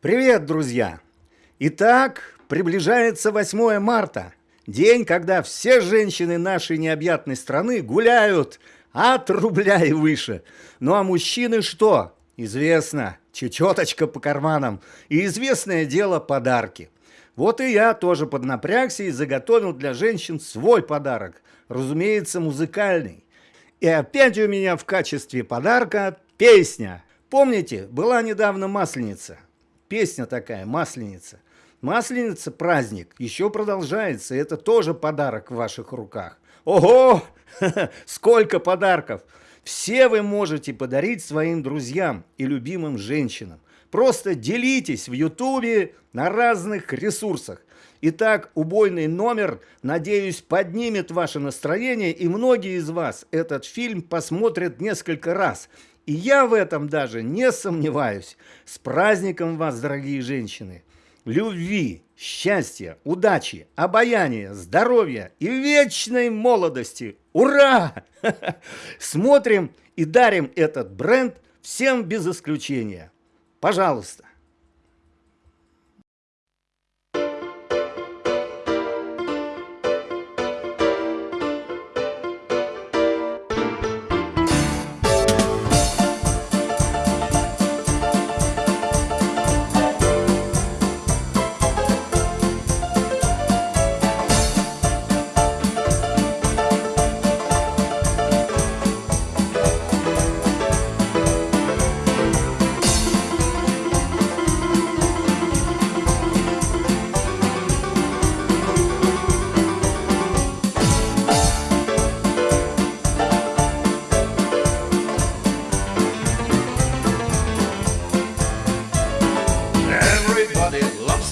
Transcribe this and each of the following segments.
Привет, друзья! Итак, приближается 8 марта. День, когда все женщины нашей необъятной страны гуляют от рубля и выше. Ну а мужчины что? Известно, чечеточка по карманам и известное дело подарки. Вот и я тоже поднапрягся и заготовил для женщин свой подарок. Разумеется, музыкальный. И опять у меня в качестве подарка песня. Помните, была недавно Масленица. Песня такая, Масленица. Масленица праздник еще продолжается, это тоже подарок в ваших руках. Ого, сколько подарков! Все вы можете подарить своим друзьям и любимым женщинам. Просто делитесь в ютубе на разных ресурсах. Итак, убойный номер, надеюсь, поднимет ваше настроение, и многие из вас этот фильм посмотрят несколько раз. И я в этом даже не сомневаюсь. С праздником вас, дорогие женщины! Любви, счастья, удачи, обаяния, здоровья и вечной молодости! Ура! Смотрим и дарим этот бренд всем без исключения. Пожалуйста.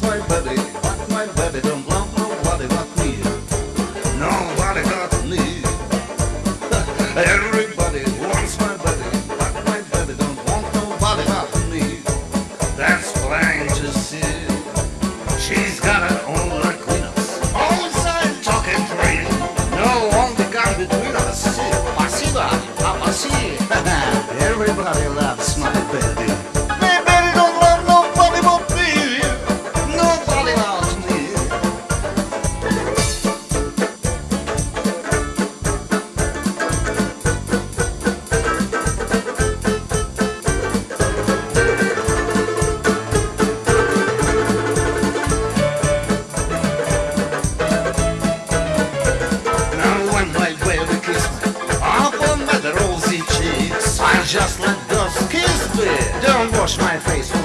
my buddy. wash my face.